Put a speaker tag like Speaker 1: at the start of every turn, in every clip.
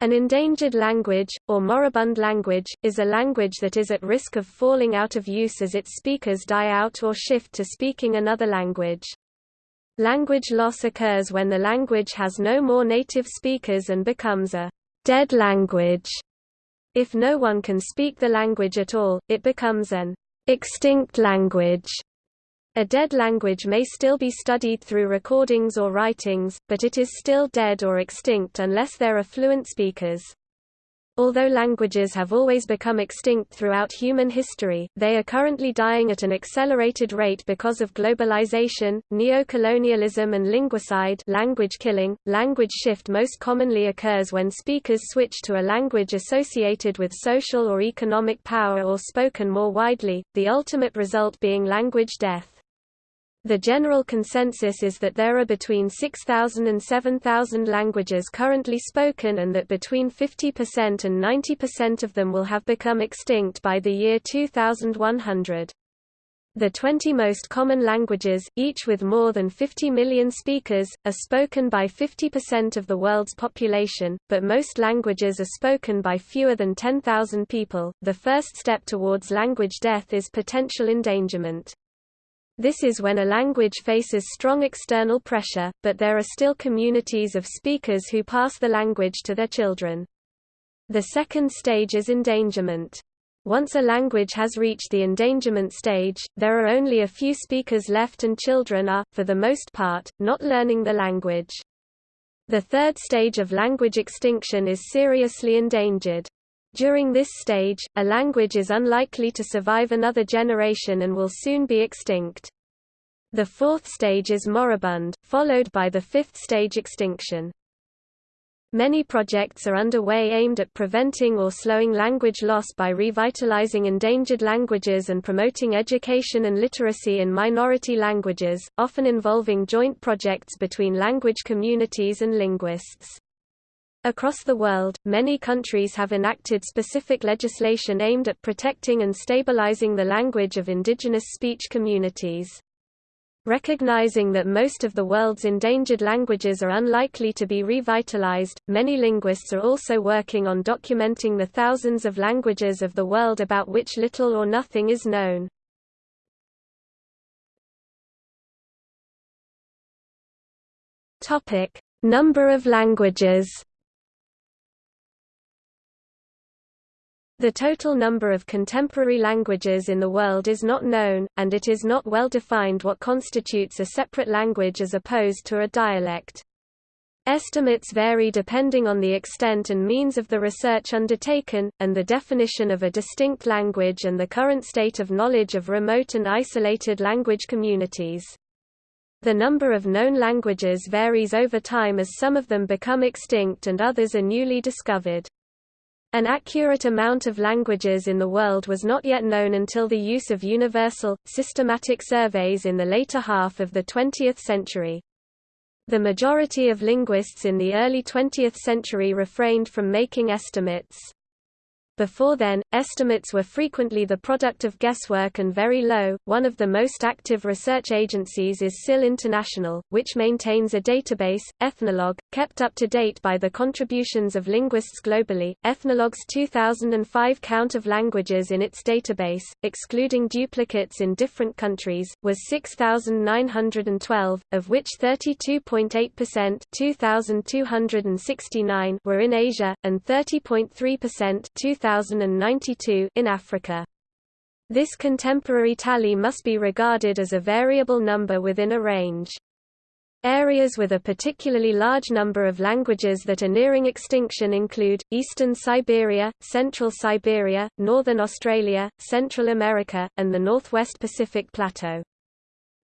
Speaker 1: An endangered language, or moribund language, is a language that is at risk of falling out of use as its speakers die out or shift to speaking another language. Language loss occurs when the language has no more native speakers and becomes a dead language. If no one can speak the language at all, it becomes an extinct language. A dead language may still be studied through recordings or writings, but it is still dead or extinct unless there are fluent speakers. Although languages have always become extinct throughout human history, they are currently dying at an accelerated rate because of globalization, neocolonialism and linguicide language killing. Language shift most commonly occurs when speakers switch to a language associated with social or economic power or spoken more widely, the ultimate result being language death. The general consensus is that there are between 6,000 and 7,000 languages currently spoken and that between 50% and 90% of them will have become extinct by the year 2100. The 20 most common languages, each with more than 50 million speakers, are spoken by 50% of the world's population, but most languages are spoken by fewer than 10,000 people. The first step towards language death is potential endangerment. This is when a language faces strong external pressure, but there are still communities of speakers who pass the language to their children. The second stage is endangerment. Once a language has reached the endangerment stage, there are only a few speakers left and children are, for the most part, not learning the language. The third stage of language extinction is seriously endangered. During this stage, a language is unlikely to survive another generation and will soon be extinct. The fourth stage is moribund, followed by the fifth stage extinction. Many projects are underway aimed at preventing or slowing language loss by revitalizing endangered languages and promoting education and literacy in minority languages, often involving joint projects between language communities and linguists. Across the world, many countries have enacted specific legislation aimed at protecting and stabilizing the language of indigenous speech communities. Recognizing that most of the world's endangered languages are unlikely to be revitalized, many linguists are also working on documenting the thousands of languages of the world about which little or nothing is known. Number of languages. The total number of contemporary languages in the world is not known, and it is not well defined what constitutes a separate language as opposed to a dialect. Estimates vary depending on the extent and means of the research undertaken, and the definition of a distinct language and the current state of knowledge of remote and isolated language communities. The number of known languages varies over time as some of them become extinct and others are newly discovered. An accurate amount of languages in the world was not yet known until the use of universal, systematic surveys in the later half of the 20th century. The majority of linguists in the early 20th century refrained from making estimates. Before then, estimates were frequently the product of guesswork and very low. One of the most active research agencies is SIL International, which maintains a database, Ethnologue, kept up to date by the contributions of linguists globally. Ethnologue's 2005 count of languages in its database, excluding duplicates in different countries, was 6,912, of which 32.8% 2,269 were in Asia, and 30.3% 1092 in Africa. This contemporary tally must be regarded as a variable number within a range. Areas with a particularly large number of languages that are nearing extinction include, eastern Siberia, central Siberia, northern Australia, Central America, and the northwest Pacific Plateau.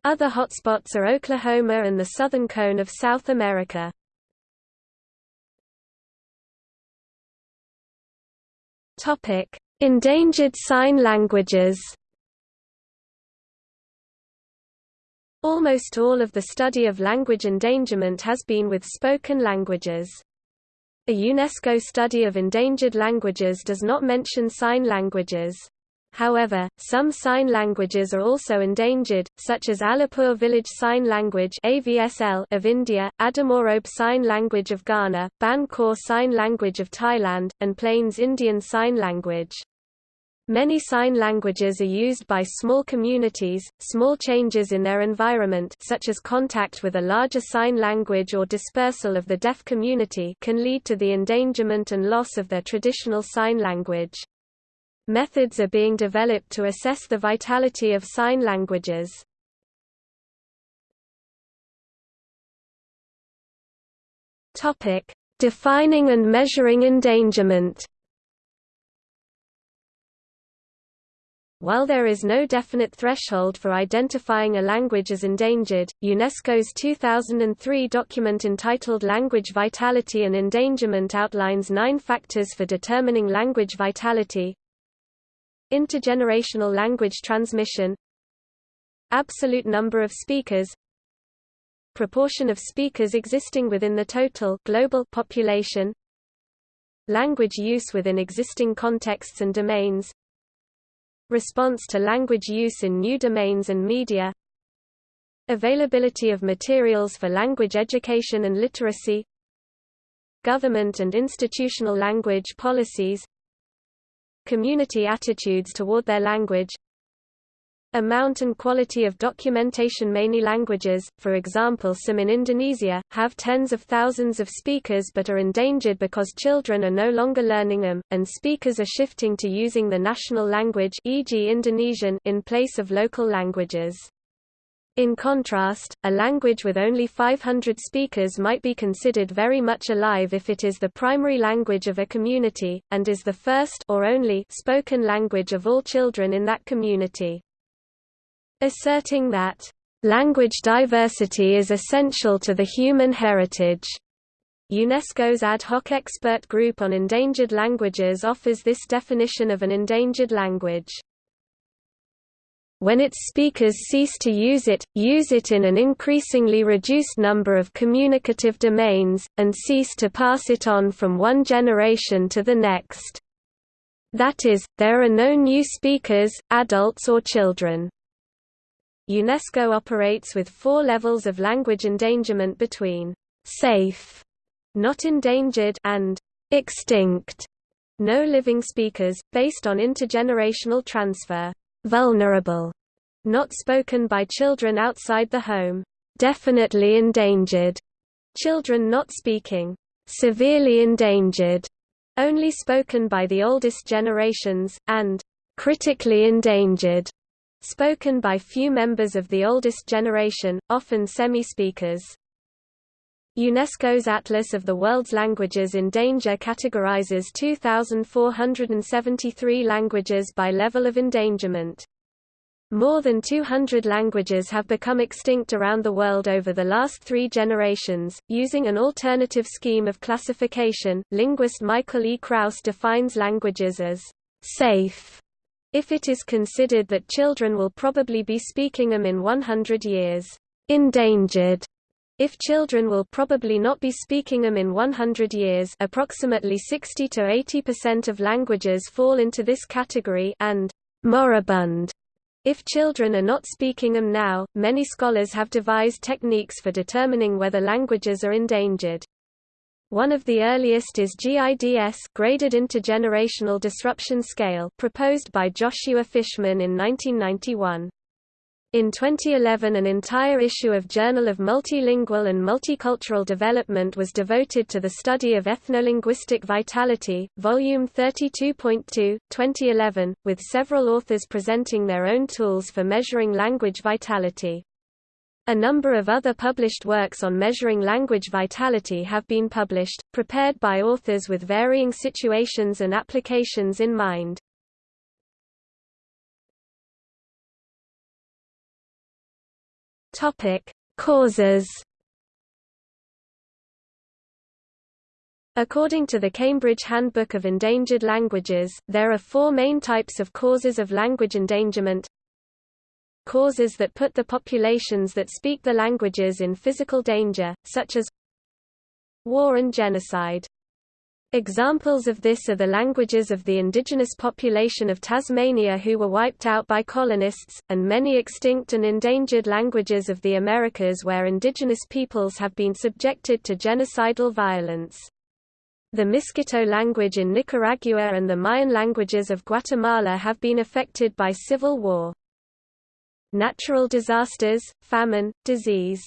Speaker 1: Other hotspots are Oklahoma and the southern cone of South America. Topic: Endangered sign languages. Almost all of the study of language endangerment has been with spoken languages. A UNESCO study of endangered languages does not mention sign languages. However, some sign languages are also endangered, such as Alipur Village Sign Language of India, Adamorobe Sign Language of Ghana, Ban Khor Sign Language of Thailand, and Plains Indian Sign Language. Many sign languages are used by small communities. Small changes in their environment, such as contact with a larger sign language or dispersal of the deaf community, can lead to the endangerment and loss of their traditional sign language. Methods are being developed to assess the vitality of sign languages. Topic: Defining and measuring endangerment. While there is no definite threshold for identifying a language as endangered, UNESCO's 2003 document entitled Language Vitality and Endangerment outlines nine factors for determining language vitality, Intergenerational language transmission Absolute number of speakers Proportion of speakers existing within the total global population Language use within existing contexts and domains Response to language use in new domains and media Availability of materials for language education and literacy Government and institutional language policies community attitudes toward their language amount and quality of documentation Many languages, for example some in Indonesia, have tens of thousands of speakers but are endangered because children are no longer learning them, and speakers are shifting to using the national language e.g. Indonesian in place of local languages. In contrast, a language with only 500 speakers might be considered very much alive if it is the primary language of a community, and is the first or only spoken language of all children in that community. Asserting that, "...language diversity is essential to the human heritage." UNESCO's ad hoc expert group on endangered languages offers this definition of an endangered language when its speakers cease to use it, use it in an increasingly reduced number of communicative domains, and cease to pass it on from one generation to the next. That is, there are no new speakers, adults or children. UNESCO operates with four levels of language endangerment between safe, not endangered, and extinct, no living speakers, based on intergenerational transfer vulnerable, not spoken by children outside the home, definitely endangered, children not speaking, severely endangered, only spoken by the oldest generations, and critically endangered, spoken by few members of the oldest generation, often semi-speakers. UNESCO's Atlas of the World's Languages in Danger categorizes 2,473 languages by level of endangerment. More than 200 languages have become extinct around the world over the last three generations. Using an alternative scheme of classification, linguist Michael E. Krauss defines languages as safe if it is considered that children will probably be speaking them in 100 years, endangered if children will probably not be speaking them in 100 years approximately 60 to 80% of languages fall into this category and moribund if children are not speaking them now, many scholars have devised techniques for determining whether languages are endangered. One of the earliest is GIDS graded intergenerational disruption scale proposed by Joshua Fishman in 1991. In 2011 an entire issue of Journal of Multilingual and Multicultural Development was devoted to the study of ethnolinguistic vitality, Volume 32.2, 2011, with several authors presenting their own tools for measuring language vitality. A number of other published works on measuring language vitality have been published, prepared by authors with varying situations and applications in mind. Topic: Causes. According to the Cambridge Handbook of Endangered Languages, there are four main types of causes of language endangerment. Causes that put the populations that speak the languages in physical danger, such as war and genocide. Examples of this are the languages of the indigenous population of Tasmania who were wiped out by colonists, and many extinct and endangered languages of the Americas where indigenous peoples have been subjected to genocidal violence. The Miskito language in Nicaragua and the Mayan languages of Guatemala have been affected by civil war. Natural disasters, famine, disease,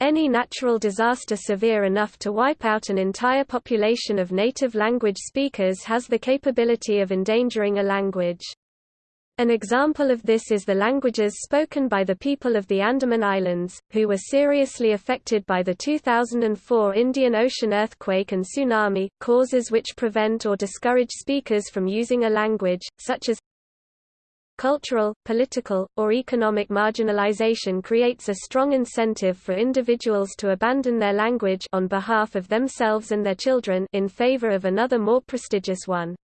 Speaker 1: any natural disaster severe enough to wipe out an entire population of native language speakers has the capability of endangering a language. An example of this is the languages spoken by the people of the Andaman Islands, who were seriously affected by the 2004 Indian Ocean earthquake and tsunami, causes which prevent or discourage speakers from using a language, such as Cultural, political, or economic marginalization creates a strong incentive for individuals to abandon their language on behalf of themselves and their children in favor of another more prestigious one.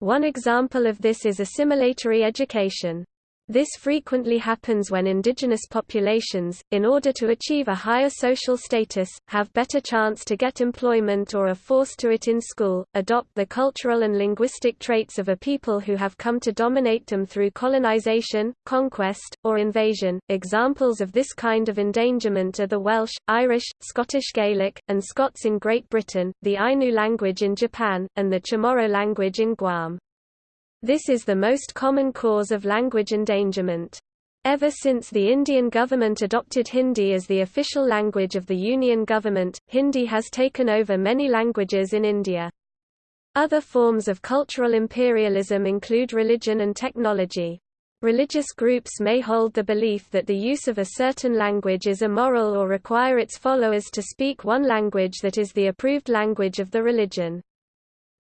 Speaker 1: One example of this is assimilatory education. This frequently happens when indigenous populations, in order to achieve a higher social status, have better chance to get employment or are forced to it in school, adopt the cultural and linguistic traits of a people who have come to dominate them through colonization, conquest, or invasion. Examples of this kind of endangerment are the Welsh, Irish, Scottish Gaelic, and Scots in Great Britain, the Ainu language in Japan, and the Chamorro language in Guam. This is the most common cause of language endangerment. Ever since the Indian government adopted Hindi as the official language of the Union government, Hindi has taken over many languages in India. Other forms of cultural imperialism include religion and technology. Religious groups may hold the belief that the use of a certain language is immoral or require its followers to speak one language that is the approved language of the religion.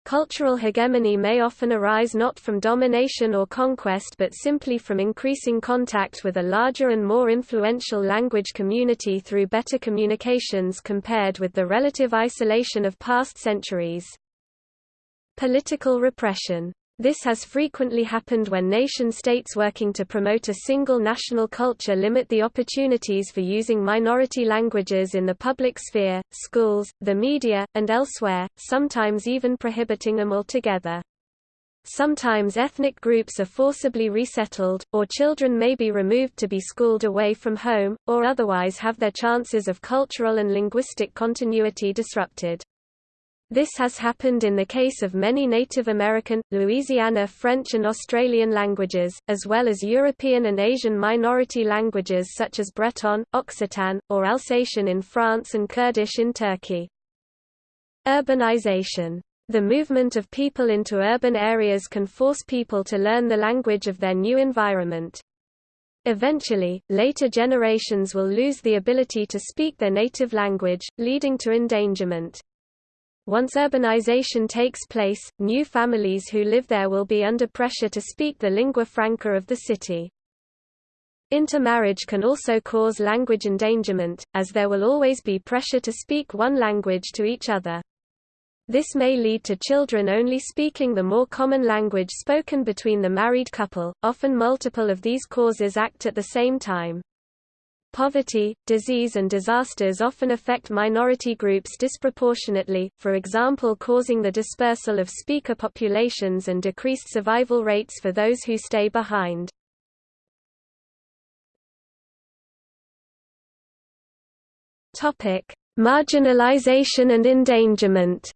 Speaker 1: Cultural hegemony may often arise not from domination or conquest but simply from increasing contact with a larger and more influential language community through better communications compared with the relative isolation of past centuries. Political repression this has frequently happened when nation-states working to promote a single national culture limit the opportunities for using minority languages in the public sphere, schools, the media, and elsewhere, sometimes even prohibiting them altogether. Sometimes ethnic groups are forcibly resettled, or children may be removed to be schooled away from home, or otherwise have their chances of cultural and linguistic continuity disrupted. This has happened in the case of many Native American, Louisiana French and Australian languages, as well as European and Asian minority languages such as Breton, Occitan, or Alsatian in France and Kurdish in Turkey. Urbanization. The movement of people into urban areas can force people to learn the language of their new environment. Eventually, later generations will lose the ability to speak their native language, leading to endangerment. Once urbanization takes place, new families who live there will be under pressure to speak the lingua franca of the city. Intermarriage can also cause language endangerment, as there will always be pressure to speak one language to each other. This may lead to children only speaking the more common language spoken between the married couple, often multiple of these causes act at the same time. Poverty, disease and disasters often affect minority groups disproportionately, for example causing the dispersal of speaker populations and decreased survival rates for those who stay behind. Marginalization and endangerment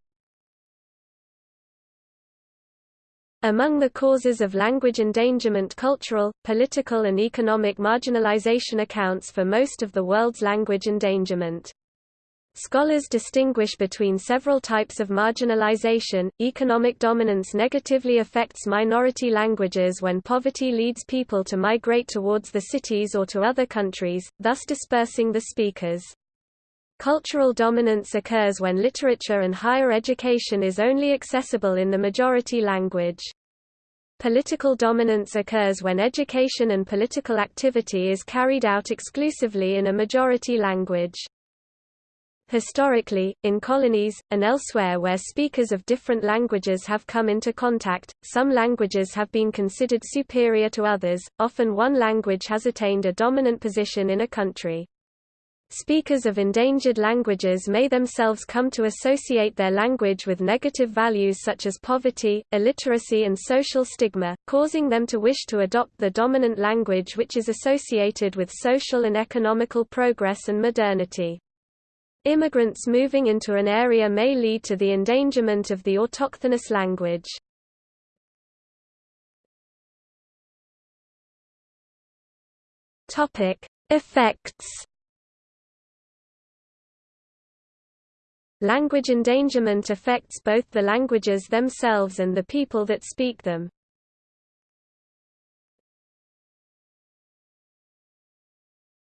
Speaker 1: Among the causes of language endangerment cultural, political and economic marginalization accounts for most of the world's language endangerment. Scholars distinguish between several types of marginalization. Economic dominance negatively affects minority languages when poverty leads people to migrate towards the cities or to other countries, thus dispersing the speakers. Cultural dominance occurs when literature and higher education is only accessible in the majority language. Political dominance occurs when education and political activity is carried out exclusively in a majority language. Historically, in colonies, and elsewhere where speakers of different languages have come into contact, some languages have been considered superior to others, often one language has attained a dominant position in a country. Speakers of endangered languages may themselves come to associate their language with negative values such as poverty, illiteracy and social stigma, causing them to wish to adopt the dominant language which is associated with social and economical progress and modernity. Immigrants moving into an area may lead to the endangerment of the autochthonous language. Effects Language endangerment affects both the languages themselves and the people that speak them.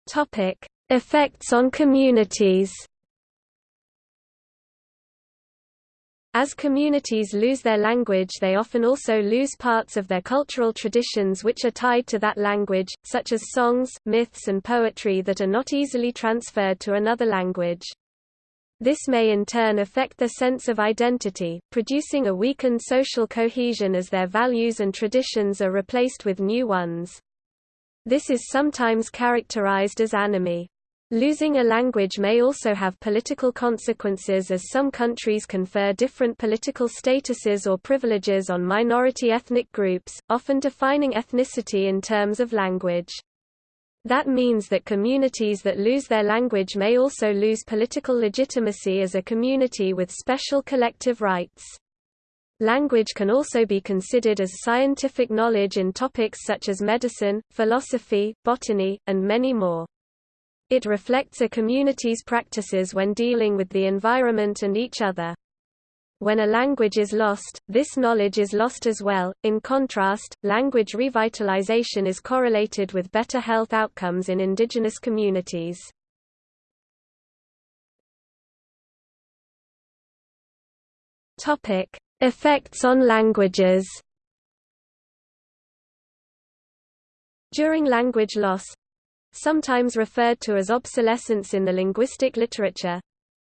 Speaker 1: Topic: Effects on communities. As communities lose their language they often also lose parts of their cultural traditions which are tied to that language, such as songs, myths and poetry that are not easily transferred to another language. This may in turn affect their sense of identity, producing a weakened social cohesion as their values and traditions are replaced with new ones. This is sometimes characterized as anomie. Losing a language may also have political consequences as some countries confer different political statuses or privileges on minority ethnic groups, often defining ethnicity in terms of language. That means that communities that lose their language may also lose political legitimacy as a community with special collective rights. Language can also be considered as scientific knowledge in topics such as medicine, philosophy, botany, and many more. It reflects a community's practices when dealing with the environment and each other. When a language is lost, this knowledge is lost as well. In contrast, language revitalization is correlated with better health outcomes in indigenous communities. Topic: Effects on languages. During language loss, sometimes referred to as obsolescence in the linguistic literature,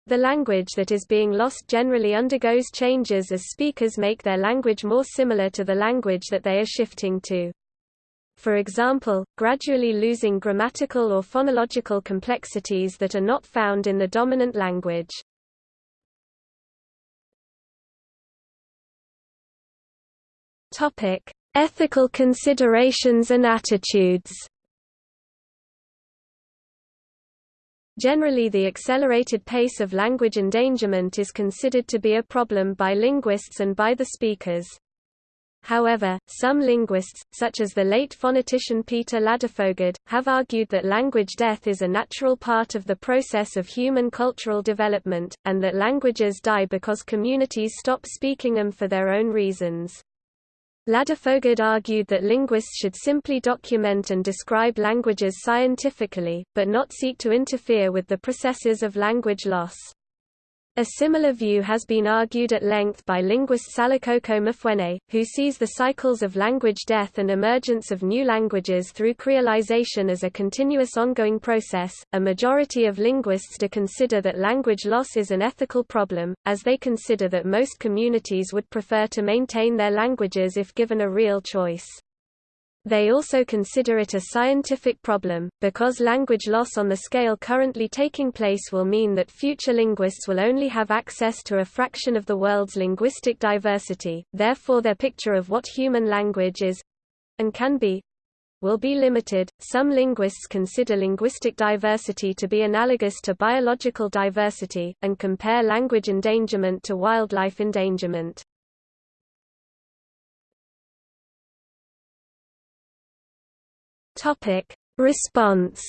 Speaker 1: the language that is being lost generally undergoes changes as speakers make their language more similar to the language that they are shifting to. For example, gradually losing grammatical or phonological complexities that are not found in the dominant language. Topic: Ethical considerations and attitudes. Generally the accelerated pace of language endangerment is considered to be a problem by linguists and by the speakers. However, some linguists, such as the late phonetician Peter Ladefoged, have argued that language death is a natural part of the process of human cultural development, and that languages die because communities stop speaking them for their own reasons. Ladefoged argued that linguists should simply document and describe languages scientifically, but not seek to interfere with the processes of language loss. A similar view has been argued at length by linguist Salikoko Mufwene, who sees the cycles of language death and emergence of new languages through creolization as a continuous ongoing process. A majority of linguists do consider that language loss is an ethical problem, as they consider that most communities would prefer to maintain their languages if given a real choice. They also consider it a scientific problem, because language loss on the scale currently taking place will mean that future linguists will only have access to a fraction of the world's linguistic diversity, therefore their picture of what human language is and can be will be limited. Some linguists consider linguistic diversity to be analogous to biological diversity, and compare language endangerment to wildlife endangerment. Topic: Response.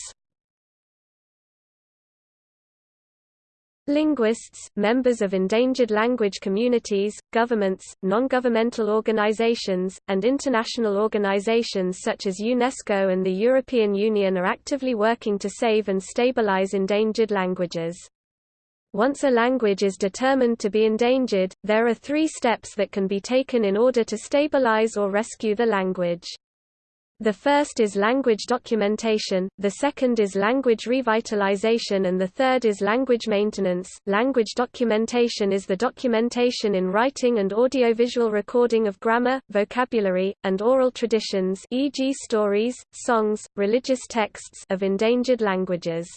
Speaker 1: Linguists, members of endangered language communities, governments, non-governmental organizations, and international organizations such as UNESCO and the European Union are actively working to save and stabilize endangered languages. Once a language is determined to be endangered, there are three steps that can be taken in order to stabilize or rescue the language. The first is language documentation, the second is language revitalization and the third is language maintenance. Language documentation is the documentation in writing and audiovisual recording of grammar, vocabulary, and oral traditions e.g. stories, songs, religious texts of endangered languages.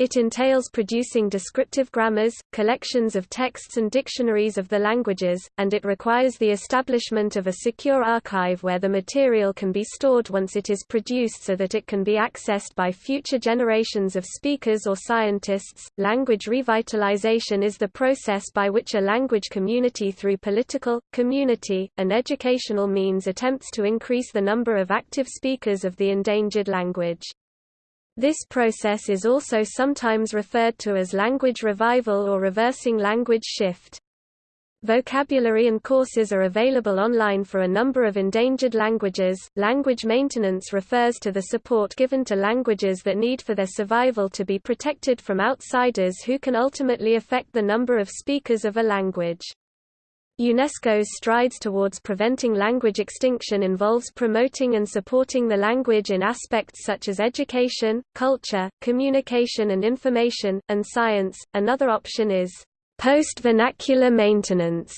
Speaker 1: It entails producing descriptive grammars, collections of texts and dictionaries of the languages, and it requires the establishment of a secure archive where the material can be stored once it is produced so that it can be accessed by future generations of speakers or scientists. Language revitalization is the process by which a language community through political, community, and educational means attempts to increase the number of active speakers of the endangered language. This process is also sometimes referred to as language revival or reversing language shift. Vocabulary and courses are available online for a number of endangered languages. Language maintenance refers to the support given to languages that need for their survival to be protected from outsiders who can ultimately affect the number of speakers of a language. UNESCO's strides towards preventing language extinction involves promoting and supporting the language in aspects such as education, culture, communication and information, and science. Another option is post-vernacular maintenance,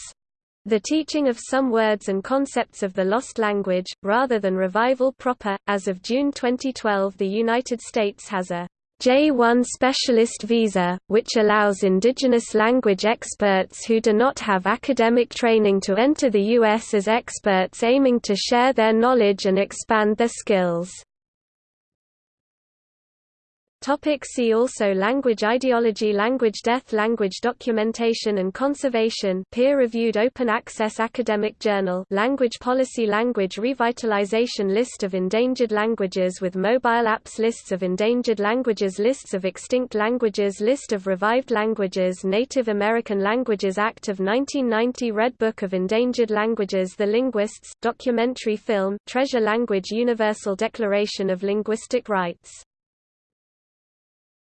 Speaker 1: the teaching of some words and concepts of the lost language, rather than revival proper. As of June 2012, the United States has a J-1 specialist visa, which allows indigenous language experts who do not have academic training to enter the U.S. as experts aiming to share their knowledge and expand their skills. Topic see also Language ideology Language death Language documentation and conservation peer-reviewed open-access academic journal Language policy Language revitalization List of endangered languages with mobile apps Lists of endangered languages Lists of extinct languages List of revived languages Native American Languages Act of 1990 Red Book of Endangered Languages The Linguists, documentary film, Treasure Language Universal Declaration of Linguistic Rights